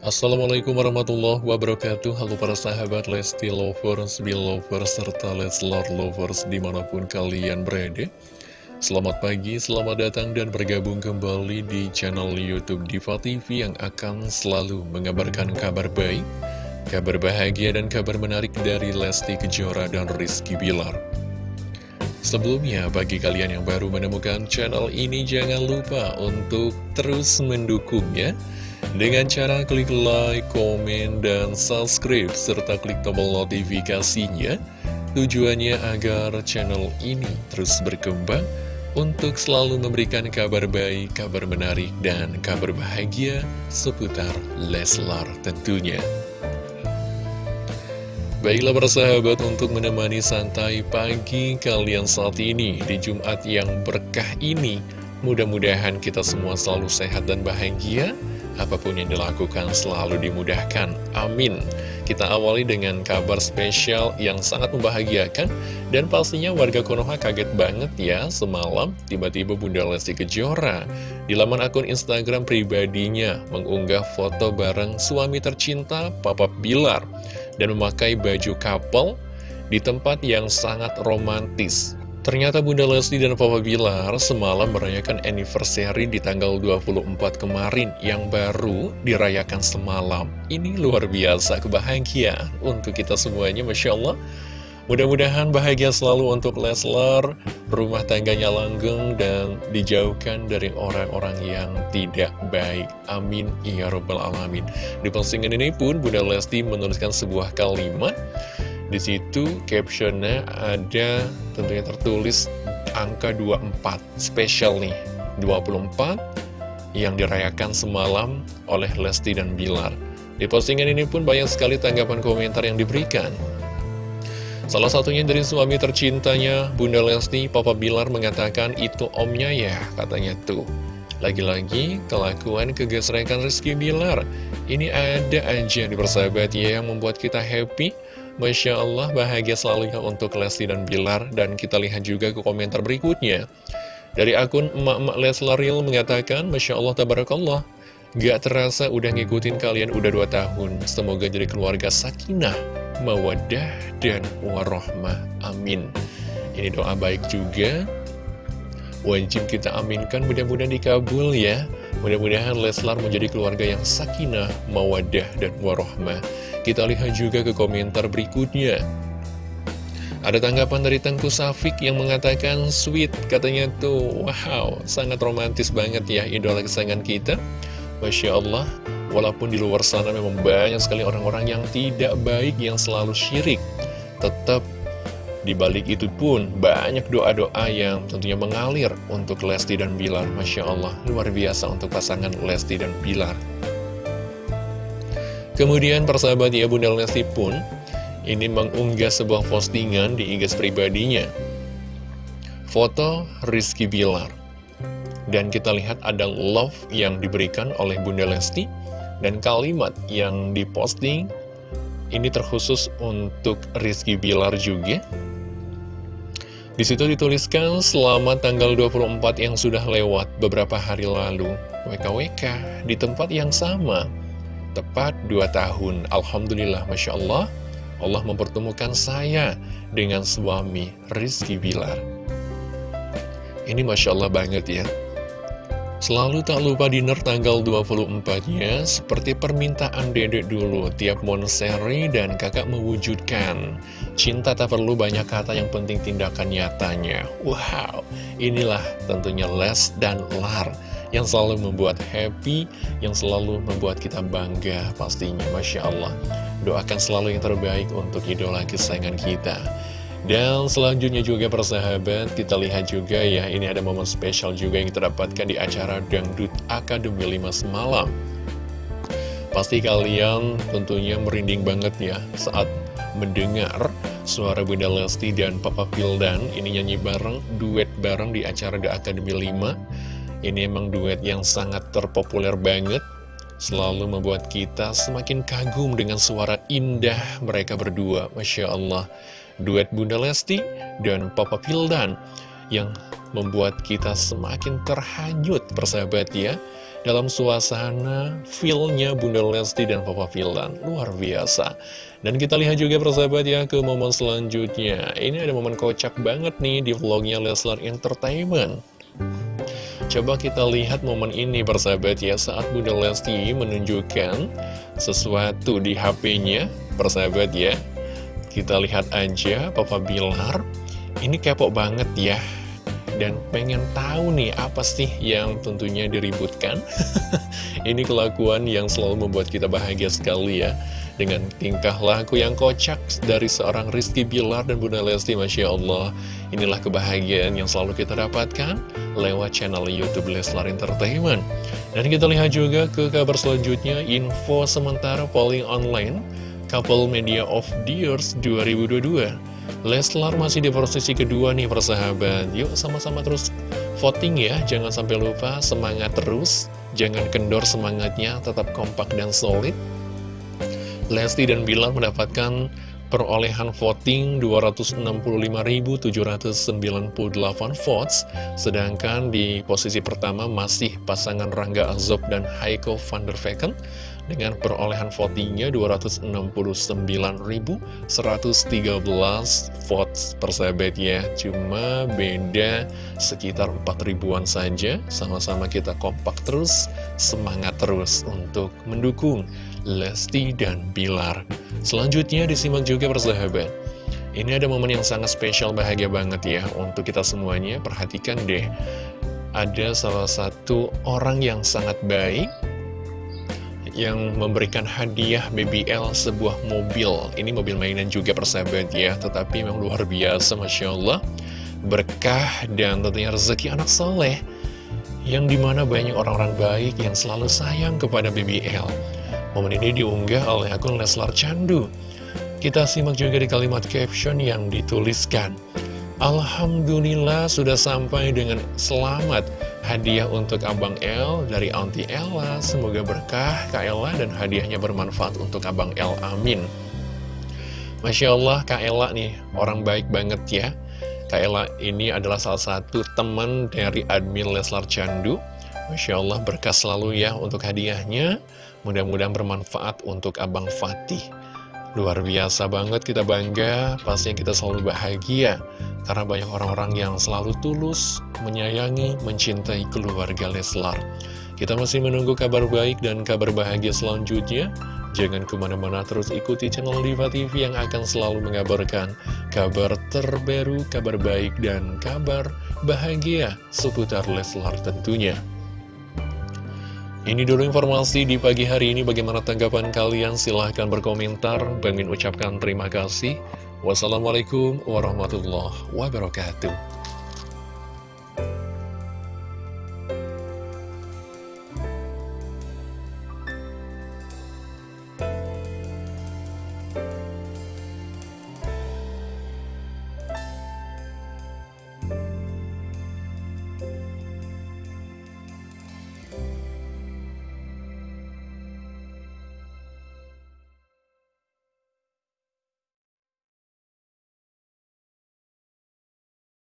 Assalamualaikum warahmatullahi wabarakatuh. Halo para sahabat Lesti Lovers, Belovers, serta Leslar Lovers di mana pun kalian berada. Selamat pagi, selamat datang dan bergabung kembali di channel Youtube Diva TV yang akan selalu mengabarkan kabar baik Kabar bahagia dan kabar menarik dari Lesti Kejora dan Rizky Bilar. Sebelumnya, bagi kalian yang baru menemukan channel ini jangan lupa untuk terus mendukungnya dengan cara klik like, komen, dan subscribe, serta klik tombol notifikasinya, tujuannya agar channel ini terus berkembang untuk selalu memberikan kabar baik, kabar menarik, dan kabar bahagia seputar Leslar tentunya. Baiklah persahabat untuk menemani santai pagi kalian saat ini di Jumat yang berkah ini, mudah-mudahan kita semua selalu sehat dan bahagia, Apa pun yang dilakukan selalu dimudahkan. Amin. Kita awali dengan kabar spesial yang sangat membahagiakan dan pastinya warga Konoha kaget banget ya semalam tiba-tiba Bunda Lesti Kejora di laman akun Instagram pribadinya mengunggah foto bareng suami tercinta Papa Bilar dan memakai baju couple di tempat yang sangat romantis. Ternyata Bunda Lesti dan Papa Bilar semalam merayakan anniversary di tanggal 24 kemarin yang baru dirayakan semalam. Ini luar biasa kebahagiaan untuk kita semuanya, Masya Allah. Mudah-mudahan bahagia selalu untuk Leslar, rumah tangganya langgeng dan dijauhkan dari orang-orang yang tidak baik. Amin. Ya Rabbal Alamin. Di postingan ini pun Bunda Lesti menuliskan sebuah kalimat di situ captionnya ada tentunya tertulis angka 24 spesial nih 24 yang dirayakan semalam oleh Lesti dan Bilar. Di postingan ini pun banyak sekali tanggapan komentar yang diberikan. Salah satunya dari suami tercintanya, Bunda Lesti, Papa Bilar mengatakan itu omnya ya, katanya tuh. Lagi-lagi, kelakuan kegesrekan Rizky Bilar. Ini ada aja di persahabat ya yang membuat kita happy, Masya Allah bahagia selalu ya untuk Lesti dan Bilar. Dan kita lihat juga ke komentar berikutnya. Dari akun emak-emak Leslaril mengatakan Masya Allah Tabarakallah. Gak terasa udah ngikutin kalian udah 2 tahun. Semoga jadi keluarga sakinah, mawadah, dan warohmah. Amin. Ini doa baik juga Wajib kita aminkan mudah-mudahan dikabul ya Mudah-mudahan Leslar menjadi keluarga yang sakinah, mawadah, dan warohmah kita lihat juga ke komentar berikutnya. Ada tanggapan dari Tengku Safik yang mengatakan sweet, katanya tuh, wow, sangat romantis banget ya idola kesayangan kita. Masya Allah, walaupun di luar sana memang banyak sekali orang-orang yang tidak baik, yang selalu syirik. Tetap di balik itu pun banyak doa-doa yang tentunya mengalir untuk Lesti dan Bilar. Masya Allah, luar biasa untuk pasangan Lesti dan Bilar. Kemudian persahabat ya Bunda Lesti pun ini mengunggah sebuah postingan di IG pribadinya. Foto Rizky Bilar. Dan kita lihat ada love yang diberikan oleh Bunda Lesti dan kalimat yang diposting ini terkhusus untuk Rizky Bilar juga. Di situ dituliskan selamat tanggal 24 yang sudah lewat beberapa hari lalu. WKWK di tempat yang sama tepat 2 tahun. Alhamdulillah, Masya Allah, Allah mempertemukan saya dengan suami Rizky Bilar. Ini Masya Allah banget ya. Selalu tak lupa dinner tanggal 24-nya, seperti permintaan dedek dulu, tiap monseri dan kakak mewujudkan. Cinta tak perlu banyak kata, yang penting tindakan nyatanya. Wow, inilah tentunya Les dan Lar yang selalu membuat happy, yang selalu membuat kita bangga pastinya, Masya Allah. Doakan selalu yang terbaik untuk idola kesayangan kita. Dan selanjutnya juga persahabat, kita lihat juga ya, ini ada momen spesial juga yang kita dapatkan di acara Dangdut Akademi 5 semalam. Pasti kalian tentunya merinding banget ya saat mendengar suara Bunda Lesti dan Papa Pildan ini nyanyi bareng, duet bareng di acara The Academy 5 ini emang duet yang sangat terpopuler banget Selalu membuat kita semakin kagum dengan suara indah mereka berdua Masya Allah Duet Bunda Lesti dan Papa Pildan yang membuat kita semakin terhanyut persahabat ya dalam suasana feelnya Bunda Lesti dan Papa Filan luar biasa. Dan kita lihat juga persahabat ya ke momen selanjutnya. Ini ada momen kocak banget nih di vlognya Leslar Entertainment. Coba kita lihat momen ini persahabat ya saat Bunda Lesti menunjukkan sesuatu di HP-nya persahabat ya kita lihat aja Papa Bilar ini kepo banget ya. Dan pengen tahu nih apa sih yang tentunya diributkan? Ini kelakuan yang selalu membuat kita bahagia sekali ya. Dengan tingkah laku yang kocak dari seorang Rizky Bilar dan Bunda Lesti Masya Allah. Inilah kebahagiaan yang selalu kita dapatkan lewat channel Youtube Leslar Entertainment. Dan kita lihat juga ke kabar selanjutnya Info sementara polling online Couple Media of the Years 2022 Leslar masih di posisi kedua nih persahabat. Yuk sama-sama terus voting ya. Jangan sampai lupa semangat terus. Jangan kendor semangatnya Tetap kompak dan solid. Lesti dan Bilar mendapatkan perolehan voting 265.798 votes Sedangkan di posisi pertama masih pasangan Rangga Azob dan Heiko van der Vecken dengan perolehan votingnya 269.113 votes persahabat ya cuma beda sekitar 4 ribuan saja. Sama-sama kita kompak terus semangat terus untuk mendukung Lesti dan Bilar. Selanjutnya disimak juga persahabat. Ini ada momen yang sangat spesial bahagia banget ya untuk kita semuanya. Perhatikan deh ada salah satu orang yang sangat baik yang memberikan hadiah BBL sebuah mobil. Ini mobil mainan juga persahabat ya, tetapi memang luar biasa Masya Allah. Berkah dan tentunya rezeki anak soleh, yang di mana banyak orang-orang baik yang selalu sayang kepada BBL. Momen ini diunggah oleh akun Leslar Candu. Kita simak juga di kalimat caption yang dituliskan. Alhamdulillah sudah sampai dengan selamat hadiah untuk Abang El dari Auntie Ella. Semoga berkah Kak Ella dan hadiahnya bermanfaat untuk Abang El. Amin. Masya Allah Kak Ella nih orang baik banget ya. Kak Ella ini adalah salah satu teman dari admin Leslar Candu. Masya Allah berkah selalu ya untuk hadiahnya. Mudah-mudahan bermanfaat untuk Abang Fatih. Luar biasa banget kita bangga, pastinya kita selalu bahagia. Karena banyak orang-orang yang selalu tulus, menyayangi, mencintai keluarga Leslar. Kita masih menunggu kabar baik dan kabar bahagia selanjutnya. Jangan ke mana-mana terus ikuti channel Diva TV yang akan selalu mengabarkan kabar terbaru, kabar baik, dan kabar bahagia seputar Leslar tentunya ini dulu informasi di pagi hari ini. Bagaimana tanggapan kalian? Silahkan berkomentar. Bang ucapkan terima kasih. Wassalamualaikum warahmatullahi wabarakatuh.